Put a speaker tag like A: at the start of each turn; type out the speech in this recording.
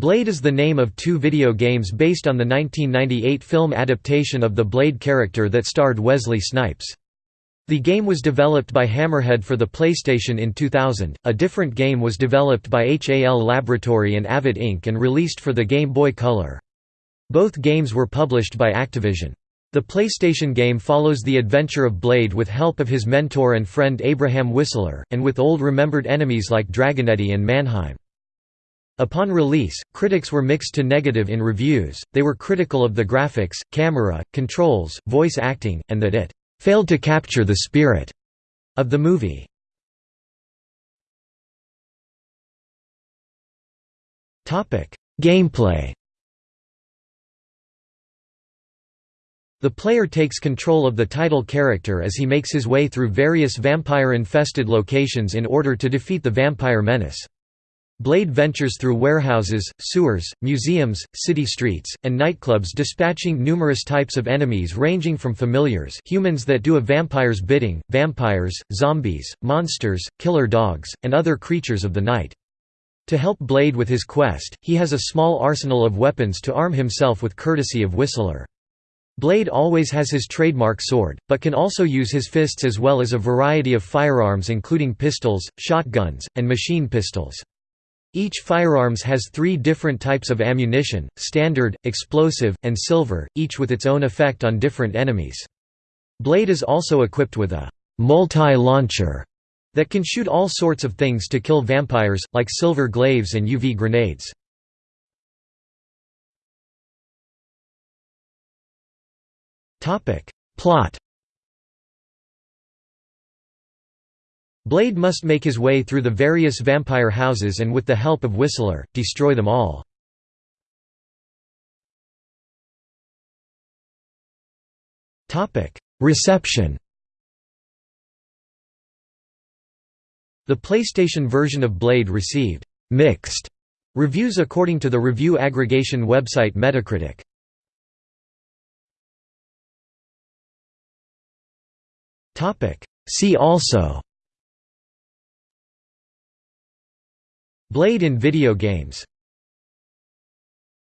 A: Blade is the name of two video games based on the 1998 film adaptation of the Blade character that starred Wesley Snipes. The game was developed by Hammerhead for the PlayStation in 2000. A different game was developed by HAL Laboratory and Avid Inc. and released for the Game Boy Color. Both games were published by Activision. The PlayStation game follows the adventure of Blade with help of his mentor and friend Abraham Whistler, and with old remembered enemies like Dragonetti and Mannheim. Upon release, critics were mixed to negative in reviews, they were critical of the graphics, camera, controls, voice acting, and that it «failed to capture the spirit» of the movie. Gameplay The player takes control of the title character as he makes his way through various vampire-infested locations in order to defeat the vampire menace. Blade ventures through warehouses, sewers, museums, city streets, and nightclubs dispatching numerous types of enemies ranging from familiars humans that do a vampire's bidding, vampires, zombies, monsters, killer dogs, and other creatures of the night. To help Blade with his quest, he has a small arsenal of weapons to arm himself with courtesy of Whistler. Blade always has his trademark sword, but can also use his fists as well as a variety of firearms including pistols, shotguns, and machine pistols. Each firearms has three different types of ammunition, standard, explosive, and silver, each with its own effect on different enemies. Blade is also equipped with a multi-launcher that can shoot all sorts of things to kill vampires, like silver glaives and UV grenades. Plot Blade must make his way through the various vampire houses and with the help of Whistler, destroy them all. Reception The PlayStation version of Blade received «mixed» reviews according to the review aggregation website Metacritic. See also Blade in video games